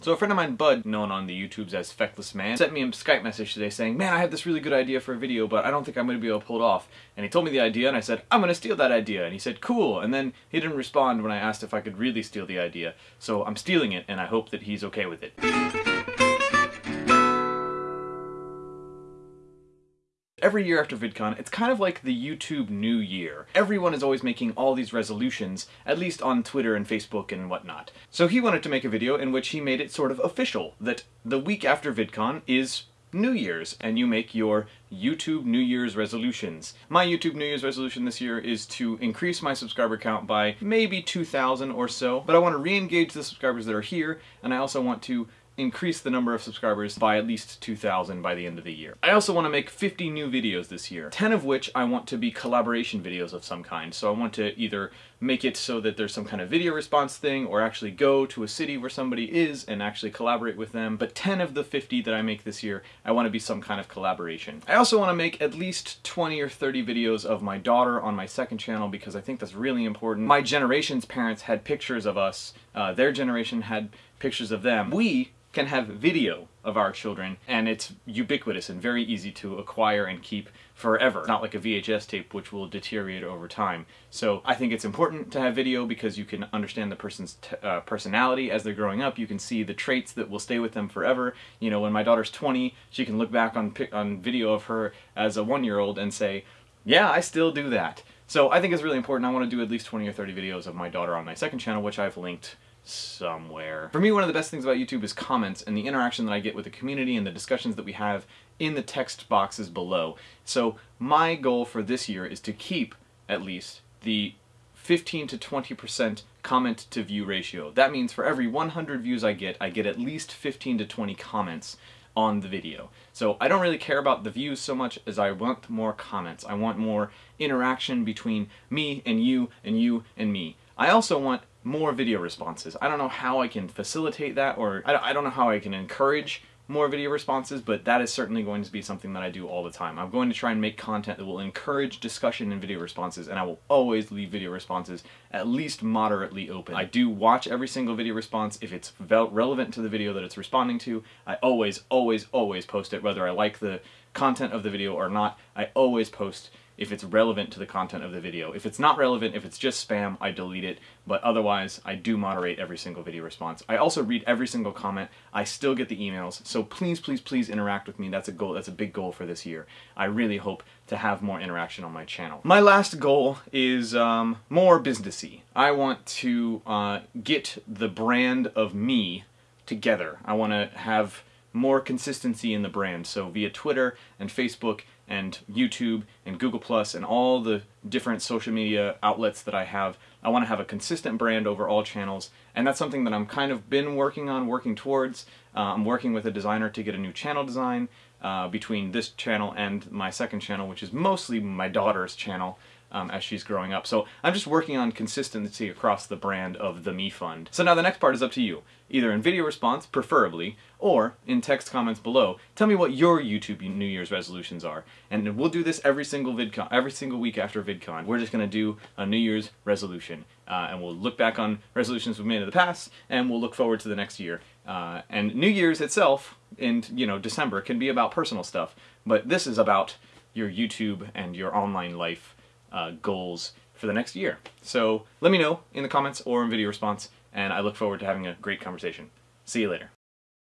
So a friend of mine, Bud, known on the YouTubes as Feckless Man, sent me a Skype message today saying, man, I have this really good idea for a video, but I don't think I'm going to be able to pull it off. And he told me the idea, and I said, I'm going to steal that idea. And he said, cool. And then he didn't respond when I asked if I could really steal the idea. So I'm stealing it, and I hope that he's okay with it. Every year after VidCon, it's kind of like the YouTube New Year. Everyone is always making all these resolutions, at least on Twitter and Facebook and whatnot. So he wanted to make a video in which he made it sort of official, that the week after VidCon is New Year's, and you make your YouTube New Year's resolutions. My YouTube New Year's resolution this year is to increase my subscriber count by maybe 2,000 or so, but I want to re-engage the subscribers that are here, and I also want to increase the number of subscribers by at least 2,000 by the end of the year. I also want to make 50 new videos this year, 10 of which I want to be collaboration videos of some kind. So I want to either make it so that there's some kind of video response thing or actually go to a city where somebody is and actually collaborate with them. But 10 of the 50 that I make this year, I want to be some kind of collaboration. I also want to make at least 20 or 30 videos of my daughter on my second channel because I think that's really important. My generation's parents had pictures of us, uh, their generation had pictures of them. We can have video of our children and it's ubiquitous and very easy to acquire and keep forever. Not like a VHS tape which will deteriorate over time. So I think it's important to have video because you can understand the person's uh, personality as they're growing up. You can see the traits that will stay with them forever. You know, when my daughter's 20, she can look back on, on video of her as a one-year-old and say, yeah, I still do that. So I think it's really important. I want to do at least 20 or 30 videos of my daughter on my second channel, which I've linked somewhere. For me, one of the best things about YouTube is comments and the interaction that I get with the community and the discussions that we have in the text boxes below. So my goal for this year is to keep, at least, the 15 to 20% comment to view ratio. That means for every 100 views I get, I get at least 15 to 20 comments on the video. So I don't really care about the views so much as I want more comments. I want more interaction between me and you and you and me. I also want more video responses. I don't know how I can facilitate that or I don't know how I can encourage more video responses, but that is certainly going to be something that I do all the time. I'm going to try and make content that will encourage discussion and video responses, and I will always leave video responses at least moderately open. I do watch every single video response if it's relevant to the video that it's responding to. I always, always, always post it, whether I like the content of the video or not. I always post if it's relevant to the content of the video. If it's not relevant, if it's just spam, I delete it, but otherwise I do moderate every single video response. I also read every single comment. I still get the emails, so please, please, please interact with me. That's a goal, that's a big goal for this year. I really hope to have more interaction on my channel. My last goal is um, more businessy. I want to uh, get the brand of me together. I want to have more consistency in the brand. So via Twitter and Facebook and YouTube and Google Plus and all the different social media outlets that I have, I want to have a consistent brand over all channels and that's something that I'm kind of been working on, working towards. Uh, I'm working with a designer to get a new channel design uh, between this channel and my second channel, which is mostly my daughter's channel um, as she's growing up. So I'm just working on consistency across the brand of the Me Fund. So now the next part is up to you. Either in video response, preferably, or in text comments below. Tell me what your YouTube New Year's resolutions are. And we'll do this every single VidCon, every single week after VidCon. We're just to do a New Year's resolution. Uh, and we'll look back on resolutions we've made in the past, and we'll look forward to the next year. Uh, and New Year's itself, in you know December, can be about personal stuff, but this is about your YouTube and your online life uh, goals for the next year. So let me know in the comments or in video response, and I look forward to having a great conversation. See you later.